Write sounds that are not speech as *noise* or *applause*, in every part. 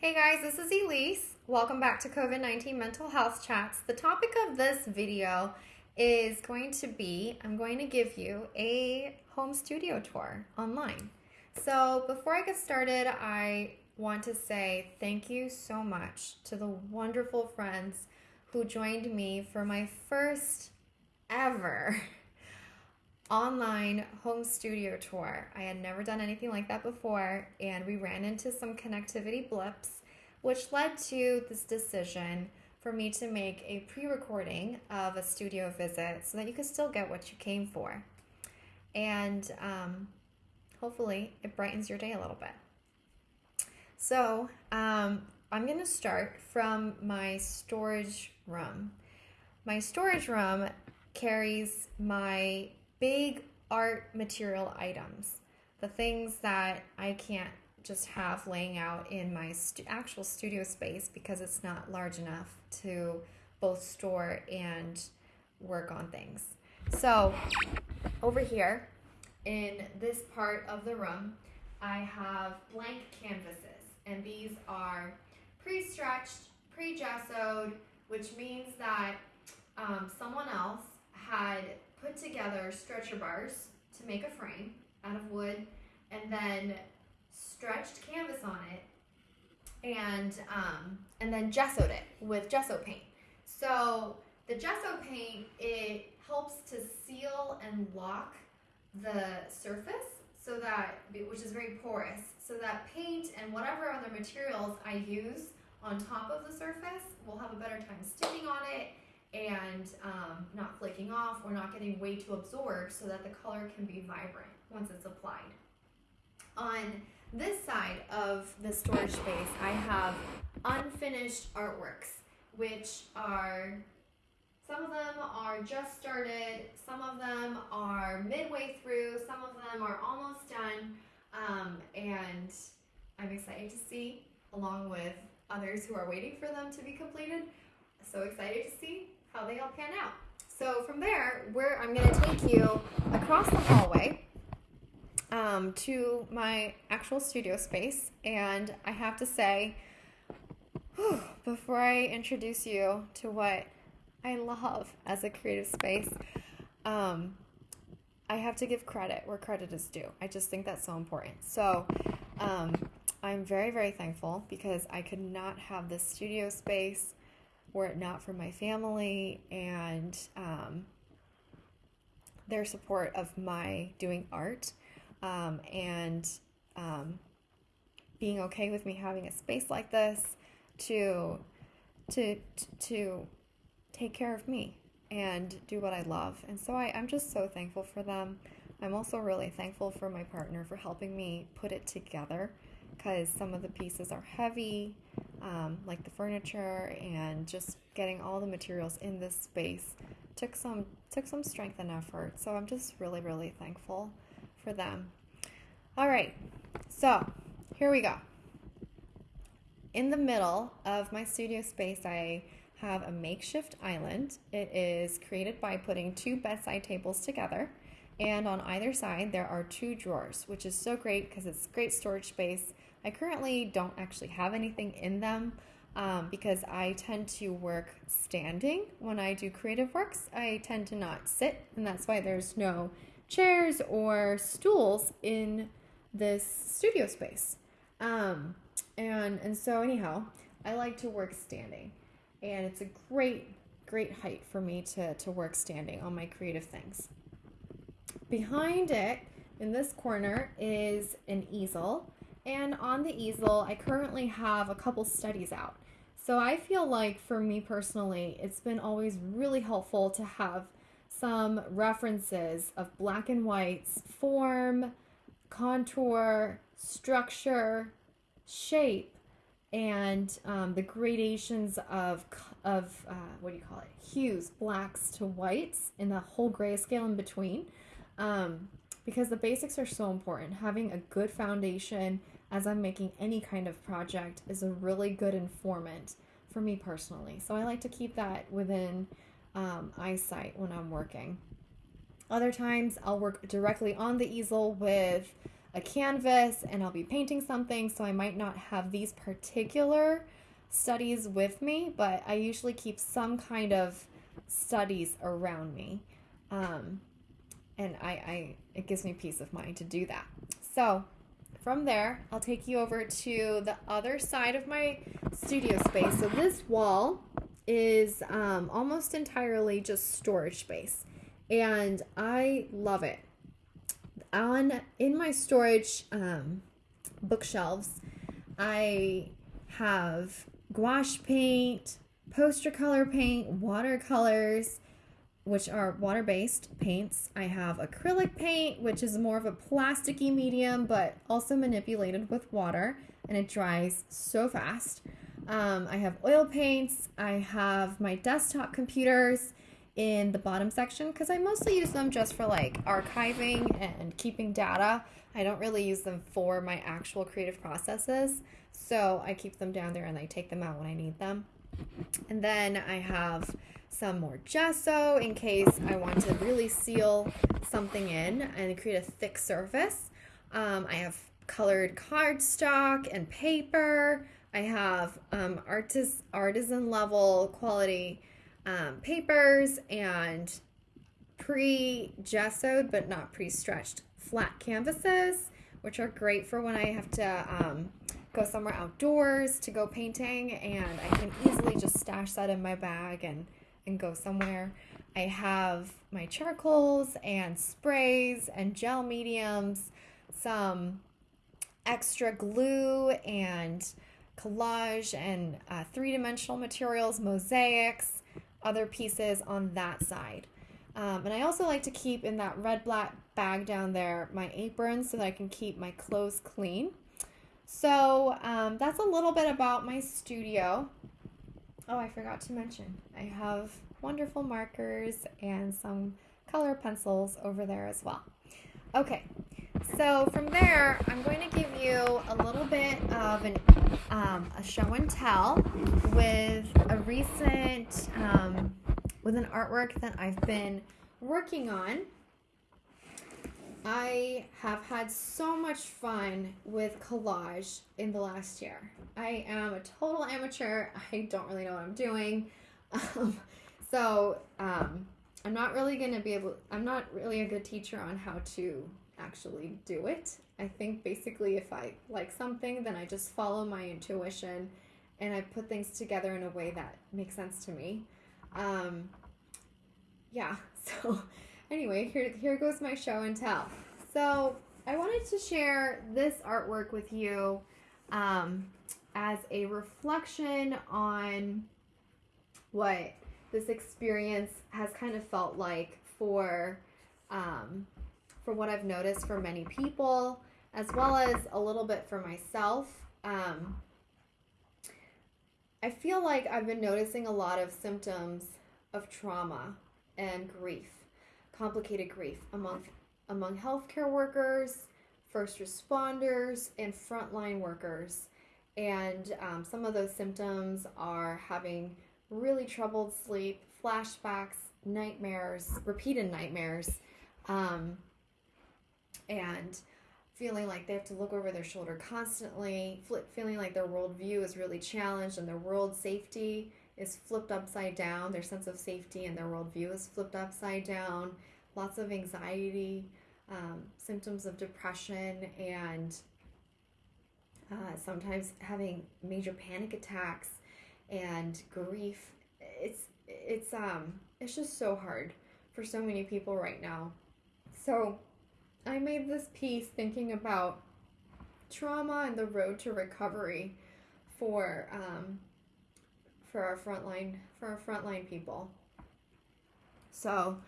Hey guys, this is Elise. Welcome back to COVID 19 Mental Health Chats. The topic of this video is going to be I'm going to give you a home studio tour online. So, before I get started, I want to say thank you so much to the wonderful friends who joined me for my first ever online home studio tour. I had never done anything like that before, and we ran into some connectivity blips, which led to this decision for me to make a pre recording of a studio visit so that you could still get what you came for. And um, hopefully, it brightens your day a little bit. So, um, I'm going to start from my storage room. My storage room carries my big art material items, the things that I can't just have laying out in my stu- actual studio space because it's not large enough to both store and work on things. So, over here in this part of the room, I have blank canvases, and these are pre stretched, pre gessoed, which means that um, someone else had put together stretcher bars to make a frame out of wood and then stretched canvas on it and um, and then gessoed it with gesso paint. So the gesso paint it helps to seal and lock the surface so that which is very porous so that paint and whatever other materials I use on top of the surface will have a better time sticking on it and um, not flaking off or not getting way too absorbed so that the color can be vibrant once it's applied. On this side of the storage space, I have unfinished artworks, which are some of them are just started, some of them are midway through, some of them are almost done, um, and I'm excited to see, along with others who are waiting for them to be completed. So excited to see how they all pan out. So from there, where I'm going to take you across the hallway um, to my actual studio space, and I have to say, whew, before I introduce you to what I love as a creative space, um, I have to give credit where credit is due. I just think that's so important. So, um, I'm very, very thankful because I could not have this studio space were it not for my family and um, their support of my doing art um, and um, being okay with me having a space like this to to to take care of me and do what I love. And so I, I'm just so thankful for them. I'm also really thankful for my partner for helping me put it together because some of the pieces are heavy um, like the furniture and just getting all the materials in this space took some took some strength and effort. So I'm just really really thankful for them. All right, so here we go. In the middle of my studio space, I have a makeshift island. It is created by putting two bedside tables together. And on either side, there are two drawers, which is so great because it's great storage space I currently don't actually have anything in them um, because I tend to work standing when I do creative works. I tend to not sit, and that's why there's no chairs or stools in this studio space. Um, and and so anyhow, I like to work standing, and it's a great great height for me to to work standing on my creative things. Behind it, in this corner, is an easel and on the easel, I currently have a couple studies out. So I feel like for me personally, it's been always really helpful to have some references of black and whites, form, contour, structure, shape, and um, the gradations of of uh, what do you call it? Hues, blacks to whites, and the whole grayscale in between. Um, because the basics are so important. Having a good foundation as I'm making any kind of project is a really good informant for me personally. So I like to keep that within um, eyesight when I'm working. Other times I'll work directly on the easel with a canvas and I'll be painting something, so I might not have these particular studies with me, but I usually keep some kind of studies around me. Um, and I, I it gives me peace of mind to do that. So from there, I'll take you over to the other side of my studio space. So this wall is um, almost entirely just storage space, and I love it. On in my storage um, bookshelves, I have gouache paint, poster color paint, watercolors, which are water based paints. I have acrylic paint, which is more of a plasticky medium, but also manipulated with water, and it dries so fast. Um, I have oil paints. I have my desktop computers in the bottom section because I mostly use them just for like archiving and keeping data. I don't really use them for my actual creative processes. So I keep them down there and I take them out when I need them. And then I have some more gesso in case I want to really seal something in and create a thick surface. Um, I have colored cardstock and paper. I have um, artis- artisan level quality um, papers and pre gessoed but not pre stretched flat canvases, which are great for when I have to um, go somewhere outdoors to go painting and I can easily just stash that in my bag and and go somewhere. I have my charcoals and sprays and gel mediums, some extra glue and collage and uh, three dimensional materials, mosaics, other pieces on that side. Um, and I also like to keep in that red black bag down there my apron so that I can keep my clothes clean. So um, that's a little bit about my studio. Oh, I forgot to mention, I have wonderful markers and some color pencils over there as well. Okay, so from there, I'm going to give you a little bit of an, um, a show and tell with a recent, um, with an artwork that I've been working on. I have had so much fun with collage in the last year. I am a total amateur. I don't really know what I'm doing. *laughs* Um, so um, I'm not really going to be able, I'm not really a good teacher on how to actually do it. I think basically if I like something, then I just follow my intuition and I put things together in a way that makes sense to me. Um, yeah, *laughs* so anyway, here, here goes my show and tell. So I wanted to share this artwork with you um, as a reflection on what this experience has kind of felt like for um, for what I've noticed for many people, as well as a little bit for myself. Um, I feel like I've been noticing a lot of symptoms of trauma and grief, complicated grief among among healthcare workers, first responders, and frontline workers. And um, some of those symptoms are having really troubled sleep, flashbacks, nightmares, repeated nightmares, um, and feeling like they have to look over their shoulder constantly, feeling like their worldview is really challenged and their world safety is flipped upside down. Their sense of safety and their worldview is flipped upside down. Lots of anxiety, um, symptoms of depression, and uh, sometimes having major panic attacks and grief. It's it's um it's just so hard for so many people right now. So I made this piece thinking about trauma and the road to recovery for um, for our frontline for our frontline people. So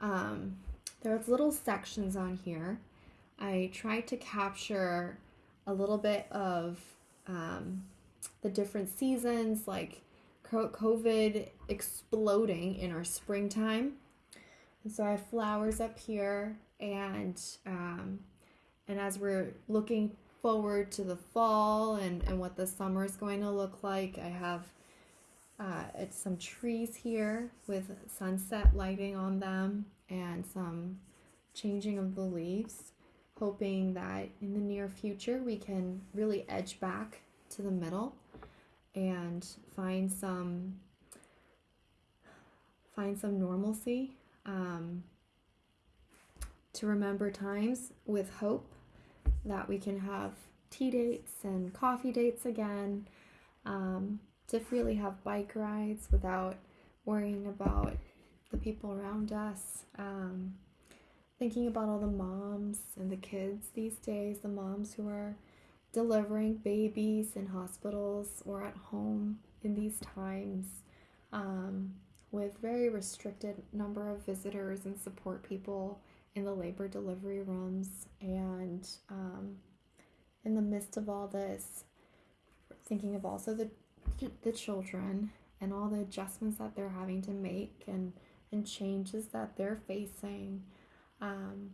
um, there's little sections on here. I tried to capture a little bit of um, the different seasons, like COVID exploding in our springtime. And so I have flowers up here, and um, and as we're looking forward to the fall and, and what the summer is going to look like, I have uh, it's some trees here with sunset lighting on them and some changing of the leaves. hoping that in the near future we can really edge back to the middle and find some find some normalcy um, to remember times with hope that we can have tea dates and coffee dates again um, to freely have bike rides without worrying about the people around us um, thinking about all the moms and the kids these days the moms who are delivering babies in hospitals or at home in these times um, with very restricted number of visitors and support people in the labor delivery rooms and um, in the midst of all this thinking of also the the children and all the adjustments that they're having to make and and changes that they're facing um,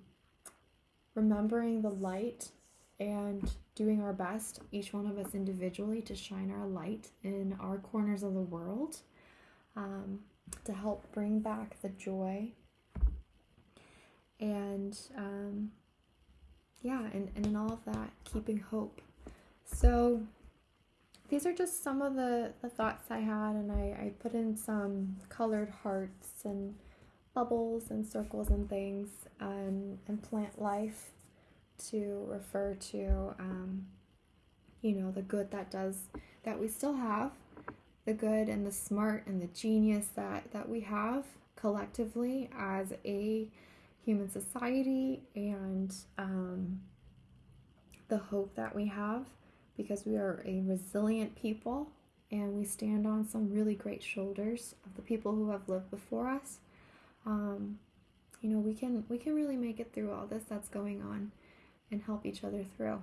remembering the light and doing our best, each one of us individually, to shine our light in our corners of the world um, to help bring back the joy. And um, yeah, and, and in all of that, keeping hope. So these are just some of the, the thoughts I had, and I, I put in some colored hearts and bubbles and circles and things and, and plant life to refer to, um, you know, the good that does, that we still have, the good and the smart and the genius that, that we have collectively as a human society and um, the hope that we have because we are a resilient people and we stand on some really great shoulders of the people who have lived before us. Um, you know, we can we can really make it through all this that's going on and help each other through.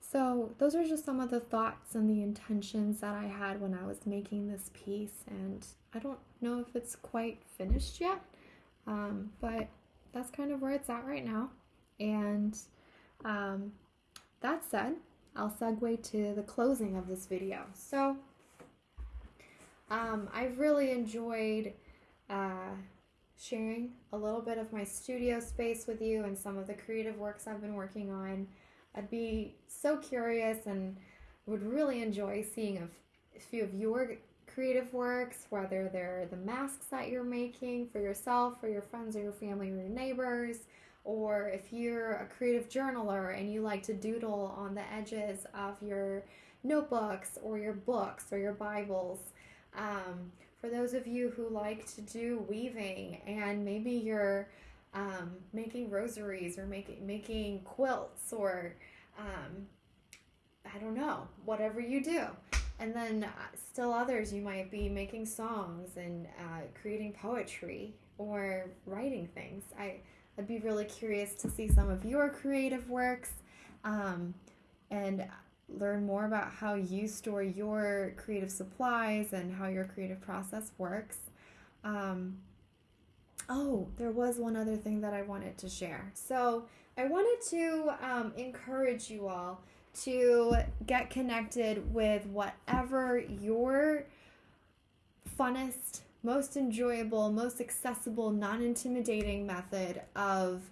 So, those are just some of the thoughts and the intentions that I had when I was making this piece. And I don't know if it's quite finished yet, um, but that's kind of where it's at right now. And um, that said, I'll segue to the closing of this video. So, um, I've really enjoyed uh, sharing a little bit of my studio space with you and some of the creative works I've been working on. I'd be so curious and would really enjoy seeing a few of your creative works, whether they're the masks that you're making for yourself, for your friends, or your family, or your neighbors, or if you're a creative journaler and you like to doodle on the edges of your notebooks or your books or your Bibles. Um, for those of you who like to do weaving and maybe you're um, making rosaries or making making quilts or um, I don't know whatever you do and then uh, still others you might be making songs and uh, creating poetry or writing things I, I'd be really curious to see some of your creative works um, and learn more about how you store your creative supplies and how your creative process works. Um, oh, there was one other thing that I wanted to share. So I wanted to um, encourage you all to get connected with whatever your funnest, most enjoyable, most accessible, non intimidating method of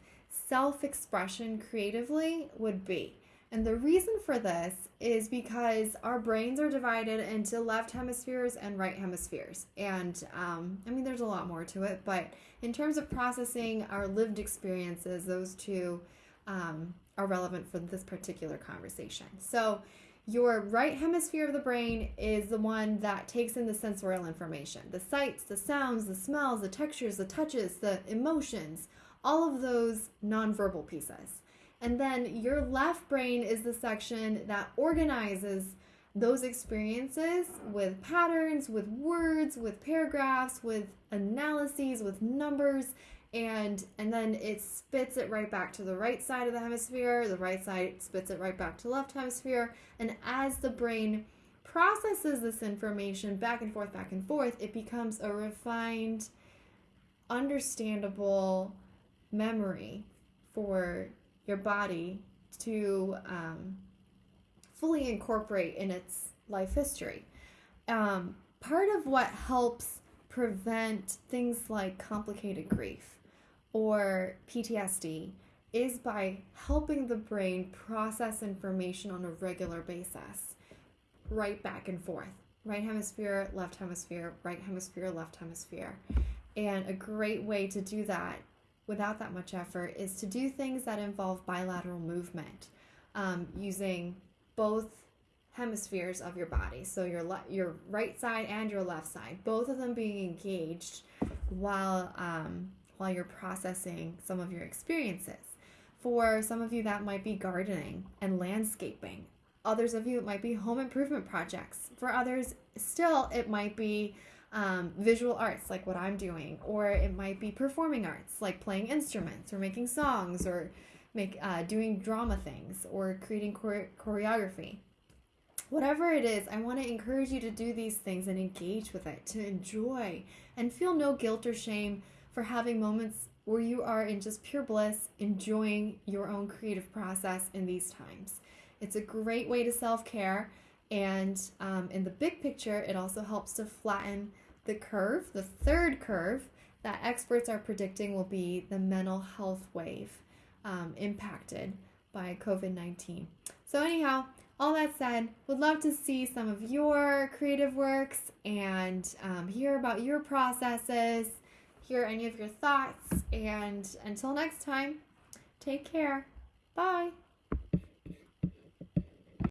self expression creatively would be. And the reason for this is because our brains are divided into left hemispheres and right hemispheres. And um, I mean, there's a lot more to it, but in terms of processing our lived experiences, those two um, are relevant for this particular conversation. So, your right hemisphere of the brain is the one that takes in the sensorial information the sights, the sounds, the smells, the textures, the touches, the emotions, all of those nonverbal pieces. And then your left brain is the section that organizes those experiences with patterns, with words, with paragraphs, with analyses, with numbers, and and then it spits it right back to the right side of the hemisphere. The right side spits it right back to left hemisphere, and as the brain processes this information back and forth, back and forth, it becomes a refined, understandable memory for your body to um, fully incorporate in its life history. Um, part of what helps prevent things like complicated grief or PTSD is by helping the brain process information on a regular basis, right back and forth. Right hemisphere, left hemisphere, right hemisphere, left hemisphere. And a great way to do that without that much effort is to do things that involve bilateral movement um, using both hemispheres of your body. So your le- your right side and your left side, both of them being engaged while um, while you're processing some of your experiences. For some of you, that might be gardening and landscaping. Others of you, it might be home improvement projects. For others, still, it might be um, visual arts, like what I'm doing, or it might be performing arts, like playing instruments or making songs or make uh, doing drama things or creating chore- choreography. Whatever it is, I want to encourage you to do these things and engage with it, to enjoy and feel no guilt or shame for having moments where you are in just pure bliss, enjoying your own creative process in these times. It's a great way to self care, and um, in the big picture, it also helps to flatten the curve, the third curve that experts are predicting will be the mental health wave um, impacted by COVID 19. So, anyhow, all that said, would love to see some of your creative works and um, hear about your processes hear any of your thoughts. And until next time, take care. Bye.